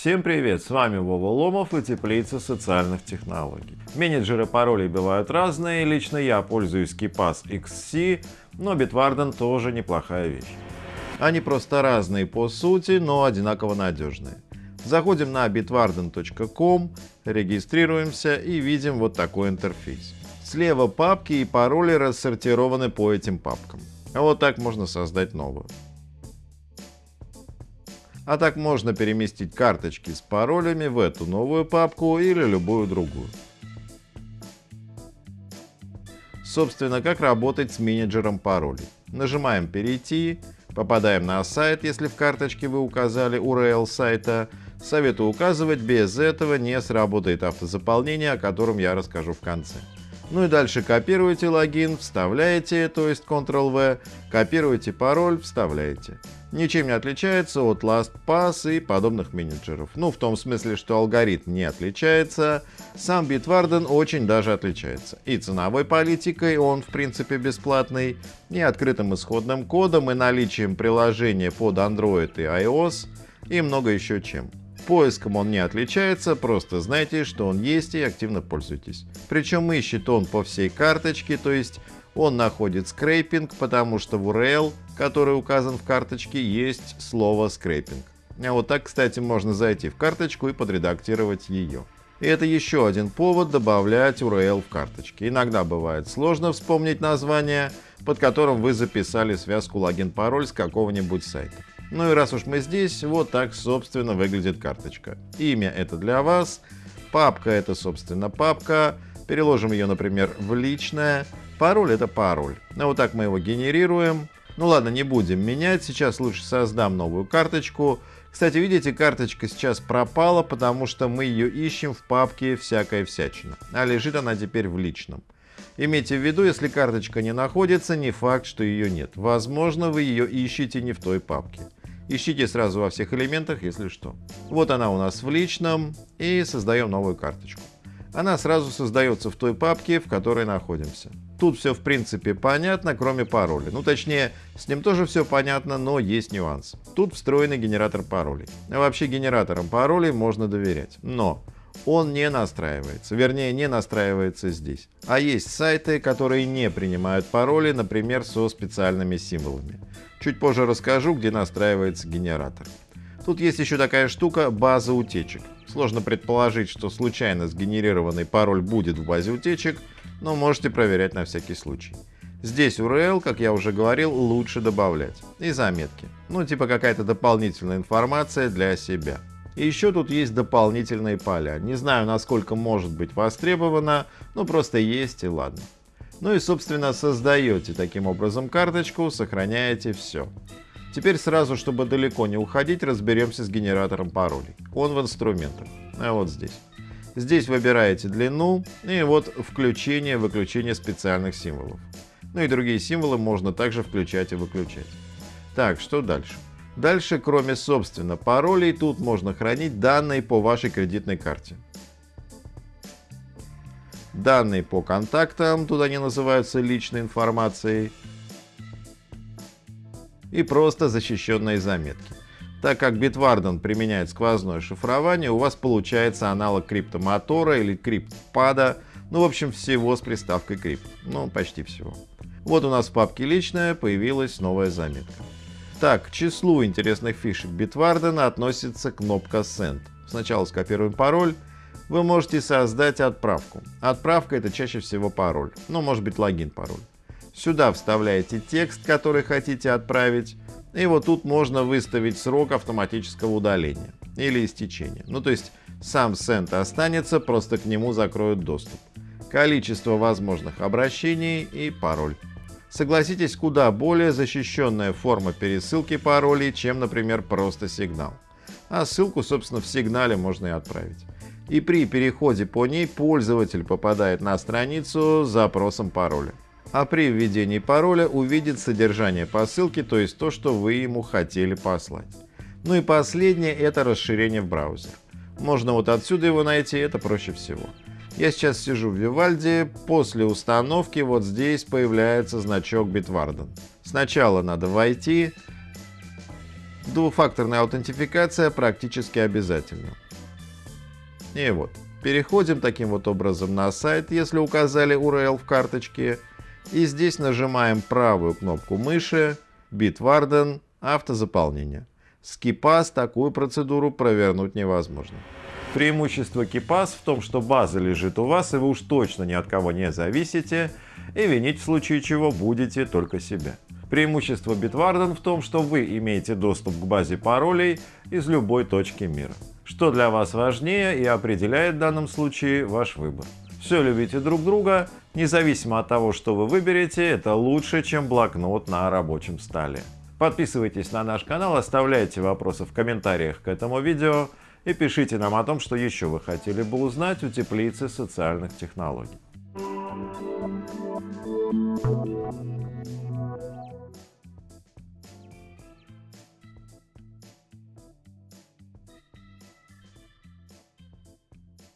Всем привет, с вами Вова Ломов и Теплица социальных технологий. Менеджеры паролей бывают разные, лично я пользуюсь KeePass XC, но Bitwarden тоже неплохая вещь. Они просто разные по сути, но одинаково надежные. Заходим на bitwarden.com, регистрируемся и видим вот такой интерфейс. Слева папки и пароли рассортированы по этим папкам. А вот так можно создать новую. А так можно переместить карточки с паролями в эту новую папку или любую другую. Собственно, как работать с менеджером паролей. Нажимаем «Перейти», попадаем на сайт, если в карточке вы указали URL сайта. Советую указывать, без этого не сработает автозаполнение, о котором я расскажу в конце. Ну и дальше копируете логин, вставляете, то есть Ctrl-V, копируете пароль, вставляете. Ничем не отличается от LastPass и подобных менеджеров. Ну, в том смысле, что алгоритм не отличается, сам Bitwarden очень даже отличается. И ценовой политикой он в принципе бесплатный, и открытым исходным кодом, и наличием приложения под Android и iOS, и много еще чем. Поиском он не отличается, просто знайте, что он есть и активно пользуйтесь. Причем ищет он по всей карточке, то есть он находит скрейпинг, потому что в URL, который указан в карточке, есть слово скрейпинг. А вот так, кстати, можно зайти в карточку и подредактировать ее. И это еще один повод добавлять URL в карточке. Иногда бывает сложно вспомнить название, под которым вы записали связку логин-пароль с какого-нибудь сайта. Ну и раз уж мы здесь, вот так собственно выглядит карточка. Имя это для вас, папка это собственно папка, переложим ее, например, в личное, пароль это пароль. Ну вот так мы его генерируем. Ну ладно, не будем менять, сейчас лучше создам новую карточку. Кстати, видите, карточка сейчас пропала, потому что мы ее ищем в папке «Всякая всячина», а лежит она теперь в личном. Имейте в виду, если карточка не находится, не факт, что ее нет. Возможно, вы ее ищете не в той папке. Ищите сразу во всех элементах, если что. Вот она у нас в личном и создаем новую карточку. Она сразу создается в той папке, в которой находимся. Тут все в принципе понятно, кроме пароля. Ну точнее, с ним тоже все понятно, но есть нюанс. Тут встроенный генератор паролей. А вообще генераторам паролей можно доверять. Но он не настраивается, вернее не настраивается здесь. А есть сайты, которые не принимают пароли, например, со специальными символами. Чуть позже расскажу, где настраивается генератор. Тут есть еще такая штука база утечек. Сложно предположить, что случайно сгенерированный пароль будет в базе утечек, но можете проверять на всякий случай. Здесь URL, как я уже говорил, лучше добавлять. И заметки. Ну, типа какая-то дополнительная информация для себя. И еще тут есть дополнительные поля. Не знаю, насколько может быть востребовано, но просто есть и ладно. Ну и собственно создаете таким образом карточку, сохраняете все. Теперь сразу, чтобы далеко не уходить, разберемся с генератором паролей. Он в инструментах, а вот здесь. Здесь выбираете длину и вот включение-выключение специальных символов. Ну и другие символы можно также включать и выключать. Так, что дальше? Дальше, кроме собственно паролей, тут можно хранить данные по вашей кредитной карте. Данные по контактам, туда не называются личной информацией. И просто защищенные заметки. Так как Bitwarden применяет сквозное шифрование, у вас получается аналог криптомотора или криптпада, ну в общем всего с приставкой крипт, ну почти всего. Вот у нас в папке личное появилась новая заметка. Так, к числу интересных фишек Bitwarden относится кнопка Send. Сначала скопируем пароль, вы можете создать отправку. Отправка это чаще всего пароль, ну может быть логин-пароль. Сюда вставляете текст, который хотите отправить, и вот тут можно выставить срок автоматического удаления или истечения. Ну то есть сам сент останется, просто к нему закроют доступ. Количество возможных обращений и пароль. Согласитесь, куда более защищенная форма пересылки паролей, чем, например, просто сигнал. А ссылку, собственно, в сигнале можно и отправить и при переходе по ней пользователь попадает на страницу с запросом пароля. А при введении пароля увидит содержание посылки, то есть то, что вы ему хотели послать. Ну и последнее это расширение в браузер. Можно вот отсюда его найти, это проще всего. Я сейчас сижу в Вивальди, после установки вот здесь появляется значок Bitwarden. Сначала надо войти, Двухфакторная аутентификация практически обязательна. И вот, переходим таким вот образом на сайт, если указали URL в карточке, и здесь нажимаем правую кнопку мыши Bitwarden автозаполнение. С такую процедуру провернуть невозможно. Преимущество KeePass в том, что база лежит у вас, и вы уж точно ни от кого не зависите, и винить в случае чего будете только себя. Преимущество Bitwarden в том, что вы имеете доступ к базе паролей из любой точки мира. Что для вас важнее и определяет в данном случае ваш выбор. Все любите друг друга, независимо от того, что вы выберете, это лучше, чем блокнот на рабочем столе. Подписывайтесь на наш канал, оставляйте вопросы в комментариях к этому видео и пишите нам о том, что еще вы хотели бы узнать у теплицы социальных технологий.